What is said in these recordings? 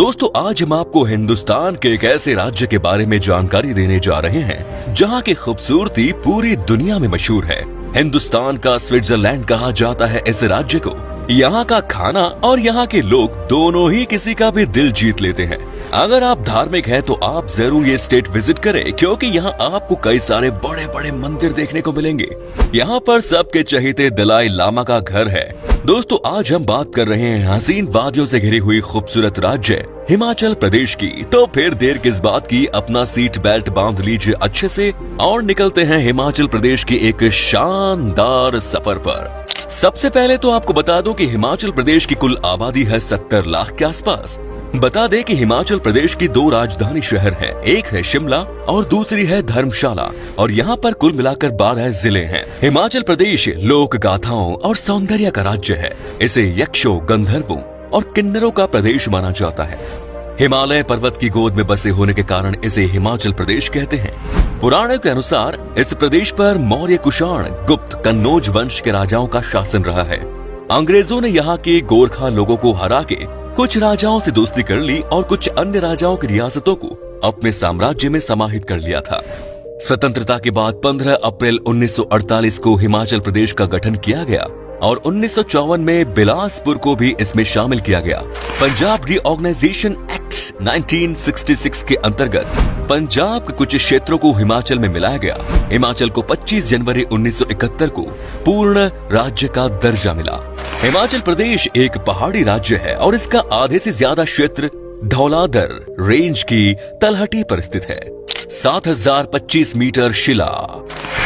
दोस्तों, आज हम आपको हिंदुस्तान के एक ऐसे राज्य के बारे में जानकारी देने जा रहे हैं, जहाँ की खूबसूरती पूरी दुनिया में मशहूर है। हिंदुस्तान का स्विट्जरलैंड कहा जाता है इस राज्य को। यहाँ का खाना और यहाँ के लोग दोनों ही किसी का भी दिल जीत लेते हैं। अगर आप धार्मिक हैं तो आप ज़रूर ये स्टेट विज़िट करें, क्योंकि यहाँ आपको कई सारे बड़े बड़े मंदिर देखने को मिलेंगे। यहाँ पर सबके चहेते दलाई लामा का घर है। दोस्तों, आज हम बात कर रहे हैं हसीन वादियों से घिरी हुई खूबसूरत राज्य, हिमाचल प्रदेश की। तो फिर देर किस बात की अपना सीट बेल्ट बाँध लीजिए अच्छे से, और निकलते हैं हिमाचल प्रदेश के एक शानदार सफ़र पर। सबसे पहले तो आपको बता दूँ कि हिमाचल प्रदेश की कुल आबादी है सत्तर लाख के आसपास। बता दें कि हिमाचल प्रदेश की दो राजधानी शहर हैं, एक है शिमला और दूसरी है धर्मशाला। और यहाँ पर कुल मिलाकर बारह ज़िले हैं। हिमाचल प्रदेश लोक गाथाओं और सौंदर्य का राज्य है। इसे यक्षों गंधर्वों और किन्नरों का प्रदेश माना जाता है। हिमालय पर्वत की गोद में बसे होने के कारण इसे हिमाचल प्रदेश कहते हैं। पुराणों के अनुसार इस प्रदेश पर मौर्य कुषाण गुप्त कन्नौज वंश के राजाओं का शासन रहा है। अंग्रेज़ों ने यहाँ के गोरखा लोगों को हरा के कुछ राजाओं से दोस्ती कर ली और कुछ अन्य राजाओं की रियासतों को अपने साम्राज्य में समाहित कर लिया था। स्वतंत्रता के बाद 15 अप्रैल 1948 को हिमाचल प्रदेश का गठन किया गया और उन्नीस सौ चौवन में बिलासपुर को भी इसमें शामिल किया गया। पंजाब रीऑर्गेनाइजेशन एक्ट 1966 के अंतर्गत पंजाब के कुछ क्षेत्रों को हिमाचल में मिलाया गया। हिमाचल को 25 जनवरी 1971 को पूर्ण राज्य का दर्जा मिला। हिमाचल प्रदेश एक पहाड़ी राज्य है और इसका आधे से ज़्यादा क्षेत्र धौलाधर रेंज की तलहटी पर स्थित है। 7025 मीटर शिला।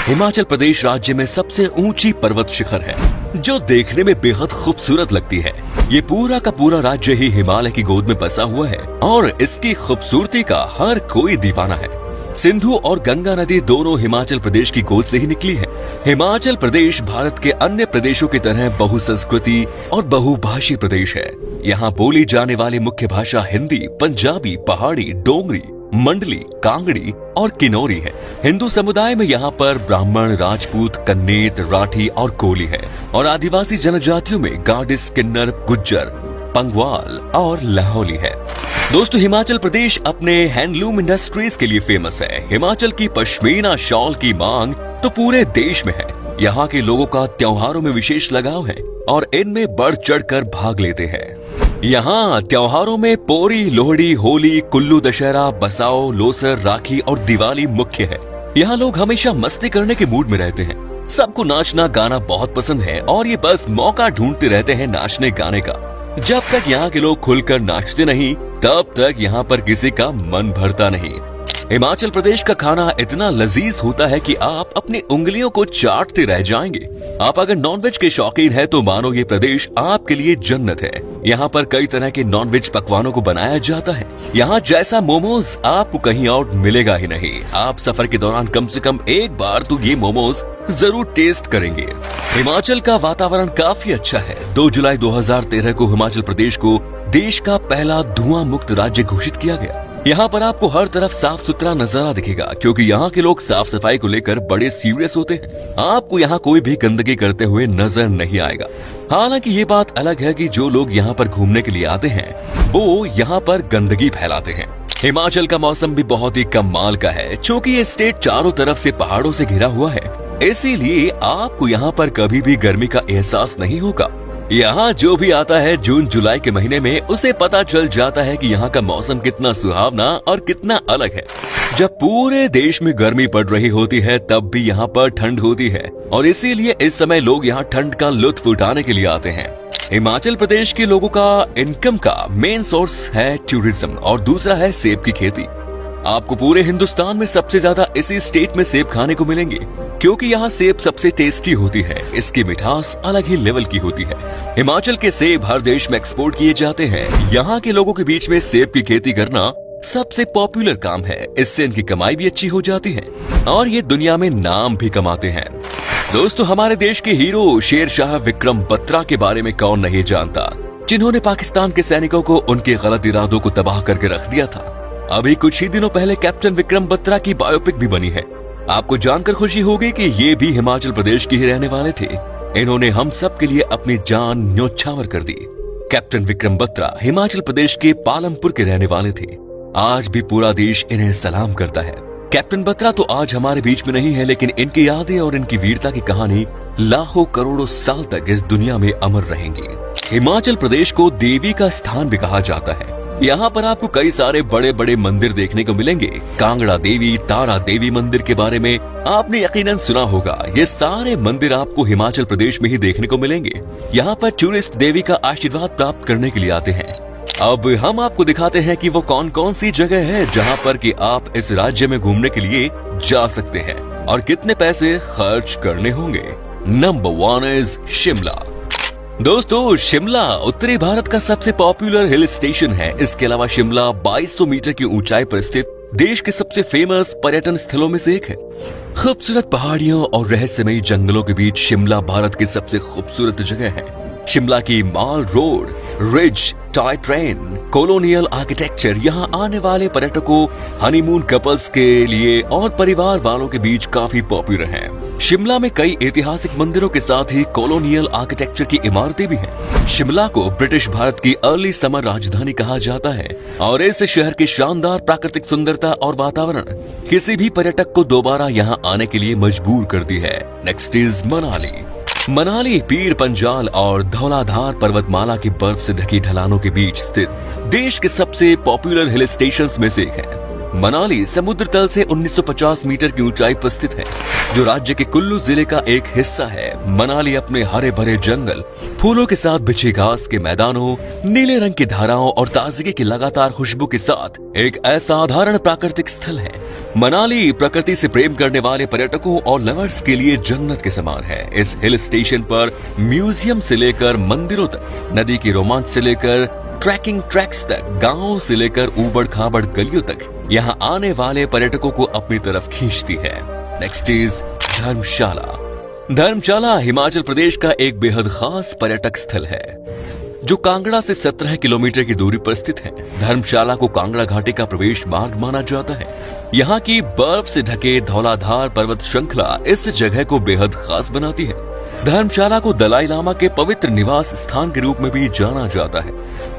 हिमाचल प्रदेश राज्य में सबसे ऊँची पर्वत शिखर है, जो देखने में बेहद खूबसूरत लगती है। ये पूरा का पूरा राज्य ही हिमालय की गोद में बसा हुआ है और इसकी खूबसूरती का हर कोई दीवाना है। सिंधु और गंगा नदी दोनों हिमाचल प्रदेश की गोद से ही निकली है। हिमाचल प्रदेश भारत के अन्य प्रदेशों की तरह बहुसंस्कृति और बहुभाषी प्रदेश है। यहाँ बोली जाने वाली मुख्य भाषा हिंदी, पंजाबी, पहाड़ी, डोंगरी, मंडली, कांगड़ी और किनौरी है। हिंदू समुदाय में यहाँ पर ब्राह्मण, राजपूत, कन्नेत, राठी और कोली है और आदिवासी जनजातियों में गाडिस, किन्नर, गुज्जर, पंगवाल और लाहौली है। दोस्तों, हिमाचल प्रदेश अपने हैंडलूम इंडस्ट्रीज़ के लिए फ़ेमस है। हिमाचल की पश्मीना शॉल की मांग तो पूरे देश में है। यहाँ के लोगों का त्योहारों में विशेष लगाव है और इनमें बढ़ चढ़ कर भाग लेते हैं। यहाँ त्योहारों में पोरी, लोहड़ी, होली, कुल्लू दशहरा, बसाओ, लोसर, राखी और दिवाली मुख्य है। यहाँ लोग हमेशा मस्ती करने के मूड में रहते हैं। सबको नाचना, गाना बहुत पसंद है और ये बस मौका ढूंढते रहते हैं नाचने गाने का। जब तक यहाँ के लोग खुलकर नाचते नहीं तब तक यहाँ पर किसी का मन भरता नहीं। हिमाचल प्रदेश का खाना इतना लजीज होता है कि आप अपनी उंगलियों को चाटते रह जाएँगे। आप अगर नॉनवेज के शौकीन हैं तो मानो ये प्रदेश आपके लिए जन्नत है। यहाँ पर कई तरह के नॉनवेज पकवानों को बनाया जाता है। यहाँ जैसा मोमोज आपको कहीं और मिलेगा ही नहीं। आप सफ़र के दौरान कम से कम एक बार तो ये मोमोज ज़रूर टेस्ट करेंगे। हिमाचल का वातावरण काफ़ी अच्छा है। 2 जुलाई 2013 को हिमाचल प्रदेश को देश का पहला धुआँ मुक्त राज्य घोषित किया गया। यहाँ पर आपको हर तरफ़ साफ़ सुथरा नज़ारा दिखेगा, क्योंकि यहाँ के लोग साफ़ सफ़ाई को लेकर बड़े सीरियस होते हैं। आपको यहाँ कोई भी गंदगी करते हुए नज़र नहीं आएगा। हालाँकि ये बात अलग है कि जो लोग यहाँ पर घूमने के लिए आते हैं, वो यहाँ पर गंदगी फैलाते हैं। हिमाचल का मौसम भी बहुत ही कम माल का है क्योंकि ये स्टेट चारों तरफ़ से पहाड़ों से घिरा हुआ है। इसीलिए आपको यहाँ पर कभी भी गर्मी का एहसास नहीं होगा। यहाँ जो भी आता है जून, जुलाई के महीने में, उसे पता चल जाता है कि यहाँ का मौसम कितना सुहावना और कितना अलग है। जब पूरे देश में गर्मी पड़ रही होती है, तब भी यहाँ पर ठंड होती है। और इसीलिए इस समय लोग यहाँ ठंड का लुत्फ उठाने के लिए आते हैं। हिमाचल प्रदेश के लोगों का इनकम का मेन सोर्स है टूरिज़्म और दूसरा है सेब की खेती। आपको पूरे हिंदुस्तान में सबसे ज़्यादा इसी स्टेट में सेब खाने को मिलेंगे। क्योंकि यहाँ सेब सबसे टेस्टी होती है। इसकी मिठास अलग ही लेवल की होती है। हिमाचल के सेब हर देश में एक्सपोर्ट किए जाते हैं। यहाँ के लोगों के बीच में सेब की खेती करना सबसे पॉपुलर काम है। इससे इनकी कमाई भी अच्छी हो जाती है। और ये दुनिया में नाम भी कमाते हैं। दोस्तों, हमारे देश के हीरो शेर शाह विक्रम बत्रा के बारे में कौन नहीं जानता? जिन्होंने पाकिस्तान के सैनिकों को उनके गलत इरादों को तबाह करके रख दिया था। अभी कुछ ही दिनों पहले कैप्टन विक्रम बत्रा की बायोपिक भी बनी है। आपको जानकर खुशी होगी कि ये भी हिमाचल प्रदेश के ही रहने वाले थे। इन्होंने हम सब के लिए अपनी जान न्योछावर कर दी। कैप्टन विक्रम बत्रा हिमाचल प्रदेश के पालमपुर के रहने वाले थे। आज भी पूरा देश इन्हें सलाम करता है। कैप्टन बत्रा तो आज हमारे बीच में नहीं है, लेकिन इनकी यादें और इनकी वीरता की कहानी लाखों करोड़ों साल तक इस दुनिया में अमर रहेंगी। हिमाचल प्रदेश को देवी का स्थान भी कहा जाता है। यहाँ पर आपको कई सारे बड़े बड़े मंदिर देखने को मिलेंगे। कांगड़ा देवी, तारा देवी मंदिर के बारे में आपने यकीनन सुना होगा। ये सारे मंदिर आपको हिमाचल प्रदेश में ही देखने को मिलेंगे। यहाँ पर टूरिस्ट देवी का आशीर्वाद प्राप्त करने के लिए आते हैं। अब हम आपको दिखाते हैं कि वो कौन कौन सी जगह है जहाँ पर कि आप इस राज्य में घूमने के लिए जा सकते हैं और कितने पैसे खर्च करने होंगे। नंबर वन इज़ शिमला दोस्तों, शिमला उत्तरी भारत का सबसे पॉपुलर हिल स्टेशन है। इसके अलावा शिमला 2200 मीटर की ऊंचाई पर स्थित देश के सबसे फ़ेमस पर्यटन स्थलों में से एक है। खूबसूरत पहाड़ियों और रहस्यमयी जंगलों के बीच शिमला भारत की सबसे खूबसूरत जगह है। शिमला की Mall Road ridge toy train colonial architecture यहाँ आने वाले पर्यटकों हनीमून कपल्स के लिए और परिवार वालों के बीच काफ़ी पॉपुलर है। शिमला में कई ऐतिहासिक मंदिरों के साथ ही कॉलोनियल आर्किटेक्चर की इमारतें भी हैं। शिमला को ब्रिटिश भारत की अर्ली समर राजधानी कहा जाता है और इस शहर की शानदार प्राकृतिक सुंदरता और वातावरण किसी भी पर्यटक को दोबारा यहाँ आने के लिए मजबूर करती है। नेक्स्ट इज़ मनाली मनाली, पीर, पंजाल और धौलाधार पर्वतमाला की बर्फ़ से ढकी ढलानों के बीच स्थित देश के सबसे पॉपुलर हिल स्टेशन में से एक है। मनाली समुद्र तल से 1950 मीटर की ऊंचाई पर स्थित है, जो राज्य के कुल्लू ज़िले का एक हिस्सा है। मनाली अपने हरे भरे जंगल, फूलों के साथ बिछे घास के मैदानों, नीले रंग की धाराओं और ताजगी की लगातार खुशबू के साथ एक असाधारण प्राकृतिक स्थल है। मनाली प्रकृति से प्रेम करने वाले पर्यटकों और लवर्स के लिए जन्नत के समान है। इस हिल स्टेशन पर म्यूज़ियम से लेकर मंदिरों तक, नदी की रोमांच से लेकर ट्रैकिंग ट्रैक्स तक, गाँवों से लेकर उबड़ खाबड़ गलियों तक, यहाँ आने वाले पर्यटकों को अपनी तरफ़ खींचती है। Next is Dharamshala. धर्मशाला हिमाचल प्रदेश का एक बेहद खास पर्यटक स्थल है। जो कांगड़ा से 17 किलोमीटर की दूरी पर स्थित है। धर्मशाला को कांगड़ा घाटी का प्रवेश मार्ग माना जाता है। यहाँ की बर्फ़ से ढके धौलाधार पर्वत श्रृंखला इस जगह को बेहद खास बनाती है। धर्मशाला को दलाई लामा के पवित्र निवास स्थान के रूप में भी जाना जाता है।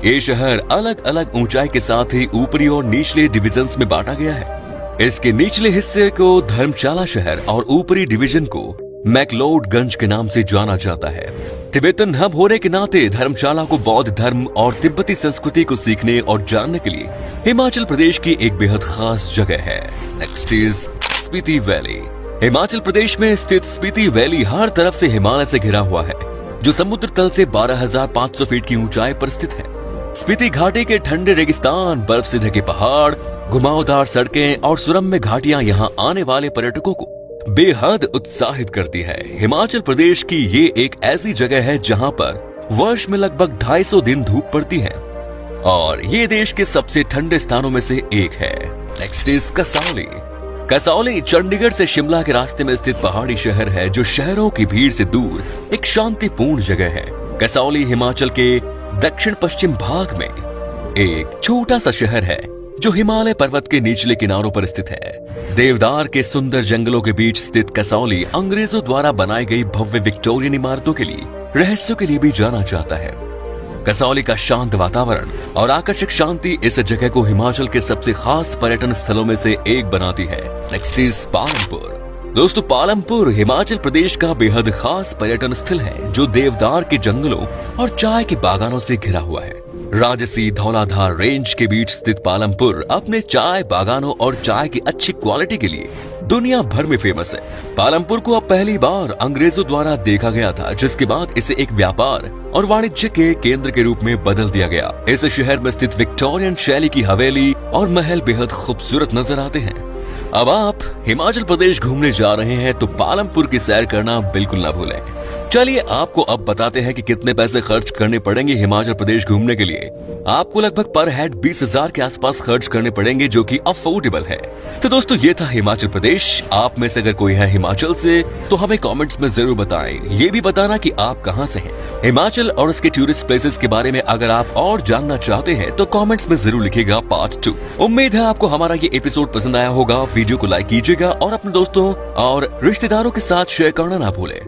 ये शहर अलग अलग ऊंचाई के साथ ही ऊपरी और निचले डिविजन्स में बांटा गया है। इसके निचले हिस्से को धर्मशाला शहर और ऊपरी डिवीज़न को मैकलोडगंज के नाम से जाना जाता है। तिब्बतन हब होने के नाते धर्मशाला को बौद्ध धर्म और तिब्बती संस्कृति को सीखने और जानने के लिए हिमाचल प्रदेश की एक बेहद खास जगह है। Next is Spiti Valley Himachal Pradesh में स्थित स्पीति वैली हर तरफ़ से हिमालय से घिरा हुआ है जो समुद्र तल से 12,500 फीट की ऊंचाई पर स्थित है। स्पीति घाटी के ठंडे रेगिस्तान बर्फ़ से ढके पहाड़ घुमावदार सड़कें और सुरम्य घाटियाँ यहाँ आने वाले पर्यटकों को बेहद उत्साहित करती है। हिमाचल प्रदेश की ये एक ऐसी जगह है जहाँ पर वर्ष में लगभग 250 दिन धूप पड़ती है। और ये देश के सबसे ठंडे स्थानों में से एक है। नेक्स्ट इज़ कसौली कसौली चंडीगढ़ से शिमला के रास्ते में स्थित पहाड़ी शहर है जो शहरों की भीड़ से दूर एक शांतिपूर्ण जगह है। कसौली हिमाचल के दक्षिण पश्चिम भाग में एक छोटा सा शहर है। जो हिमालय पर्वत के निचले किनारों पर स्थित है, देवदार के सुंदर जंगलों के बीच स्थित कसौली अंग्रेज़ों द्वारा बनाई गई भव्य विक्टोरियन इमारतों के लिए, रहस्यों के लिए भी जाना जाता है। कसौली का शांत वातावरण और आकर्षक शांति इस जगह को हिमाचल के सबसे खास पर्यटन स्थलों में से एक बनाती है। Next is Palampur. दोस्तों, पालमपुर, हिमाचल प्रदेश का बेहद खास पर्यटन स्थल है, जो देवदार के जंगलों और चाय के बागानों से घिरा हुआ है। राजसी धौलाधार रेंज के बीच स्थित पालमपुर अपने चाय बागानों और चाय की अच्छी क्वालिटी के लिए दुनिया भर में फ़ेमस है। पालमपुर को अब पहली बार अंग्रेज़ों द्वारा देखा गया था, जिसके बाद इसे एक व्यापार और वाणिज्य के केंद्र के रूप में बदल दिया गया। इस शहर में स्थित विक्टोरियन शैली की हवेली और महल बेहद खूबसूरत नज़र आते हैं। अब आप हिमाचल प्रदेश घूमने जा रहे हैं तो पालमपुर की सैर करना बिल्कुल ना भूलें। चलिए, आपको अब बताते हैं कि कितने पैसे खर्च करने पड़ेंगे हिमाचल प्रदेश घूमने के लिए। आपको लगभग पर हेड बीस हज़ार के आसपास खर्च करने पड़ेंगे, जो कि अफोर्डेबल है। तो दोस्तों, ये था हिमाचल प्रदेश। आप में से अगर कोई है हिमाचल से तो हमें कमेंट्स में ज़रूर बताएँ। ये भी बताना कि आप कहाँ से हैं। हिमाचल और उसके टूरिस्ट प्लेसेस के बारे में अगर आप और जानना चाहते हैं तो कमेंट्स में ज़रूर लिखेगा पार्ट टू उम्मीद है आपको हमारा ये एपिसोड पसंद आया होगा। वीडियो को लाइक कीजिएगा और अपने दोस्तों और रिश्तेदारों के साथ शेयर करना ना भूले।